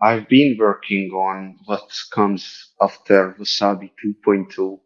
I've been working on what comes after Wasabi 2.0.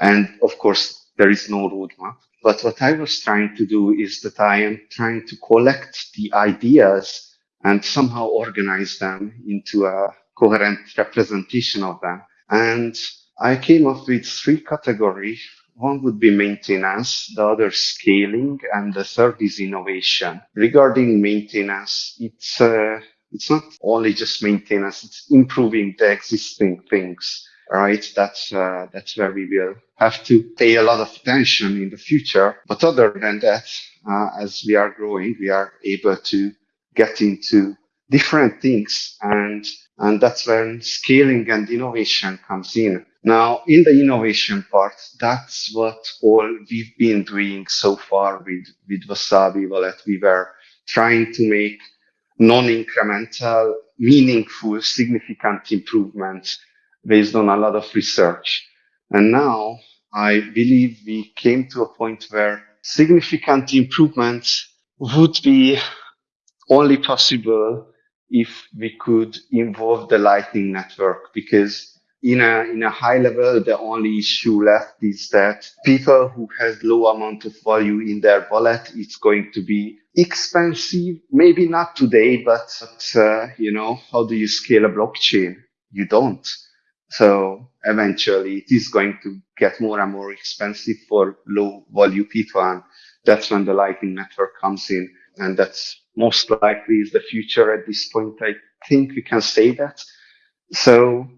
And of course, there is no roadmap. But what I was trying to do is that I am trying to collect the ideas and somehow organize them into a coherent representation of them. And I came up with three categories. One would be maintenance, the other scaling, and the third is innovation. Regarding maintenance, it's uh, it's not only just maintenance; it's improving the existing things. Right? That's uh, that's where we will have to pay a lot of attention in the future. But other than that, uh, as we are growing, we are able to get into different things and and that's when scaling and innovation comes in. Now, in the innovation part, that's what all we've been doing so far with, with Wasabi Wallet. We were trying to make non-incremental, meaningful, significant improvements based on a lot of research. And now I believe we came to a point where significant improvements would be only possible if we could involve the Lightning Network because in a in a high level, the only issue left is that people who has low amount of value in their wallet, it's going to be expensive. Maybe not today, but uh, you know, how do you scale a blockchain? You don't. So eventually, it is going to get more and more expensive for low value people, and that's when the Lightning Network comes in, and that's most likely is the future at this point. I think we can say that. So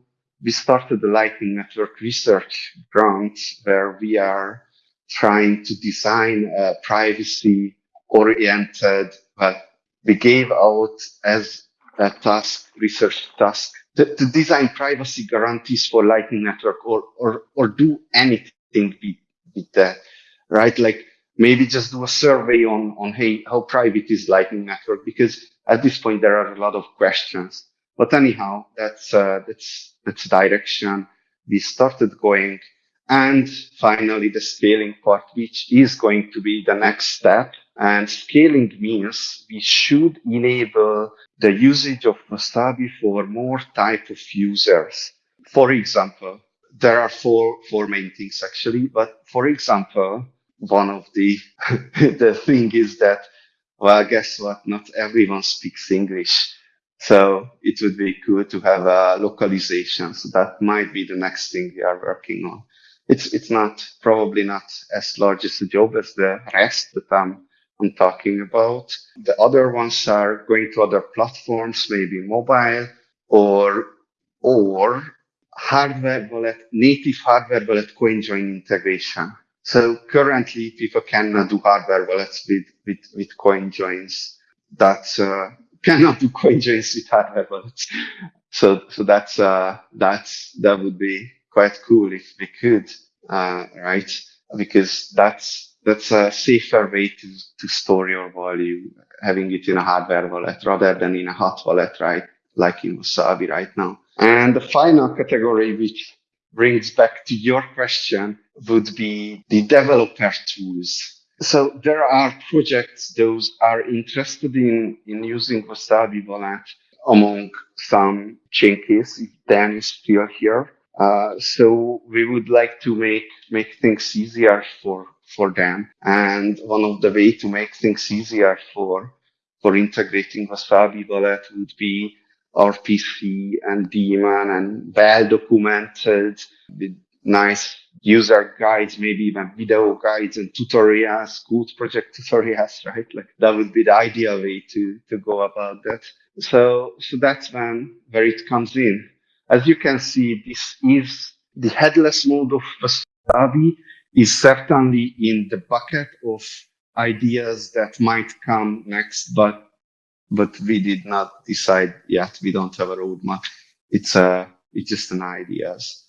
we started the Lightning Network research grant where we are trying to design a privacy oriented, but we gave out as a task, research task to, to design privacy guarantees for Lightning Network or, or, or do anything with, with that, right? Like maybe just do a survey on, on, hey, how private is Lightning Network? Because at this point, there are a lot of questions. But anyhow, that's, uh, that's, that's direction we started going. And finally, the scaling part, which is going to be the next step. And scaling means we should enable the usage of Wasabi for more type of users. For example, there are four, four main things actually, but for example, one of the the thing is that well guess what not everyone speaks english so it would be good to have a localization. So that might be the next thing we are working on. It's it's not probably not as large as a job as the rest that i'm i'm talking about. The other ones are going to other platforms maybe mobile or or hardware wallet native hardware wallet coin join integration. So currently people cannot do hardware wallets with, with, with coin joins. That uh, cannot do coin joins with hardware wallets. So, so that's, uh, that's, that would be quite cool if we could, uh, right? Because that's, that's a safer way to, to store your value, having it in a hardware wallet rather than in a hot wallet, right? Like in Wasabi right now. And the final category, which brings back to your question would be the developer tools. So there are projects those are interested in, in using Wasabi Wallet among some changes, if Dan is still here. Uh, so we would like to make, make things easier for, for them. And one of the way to make things easier for, for integrating Wasabi Wallet would be RPC and daemon and well documented with nice user guides, maybe even video guides and tutorials, good project tutorials, right? Like that would be the ideal way to, to go about that. So, so that's when, where it comes in. As you can see, this is the headless mode of Wasabi is certainly in the bucket of ideas that might come next, but but we did not decide yet. We don't have a roadmap. It's a, it's just an ideas.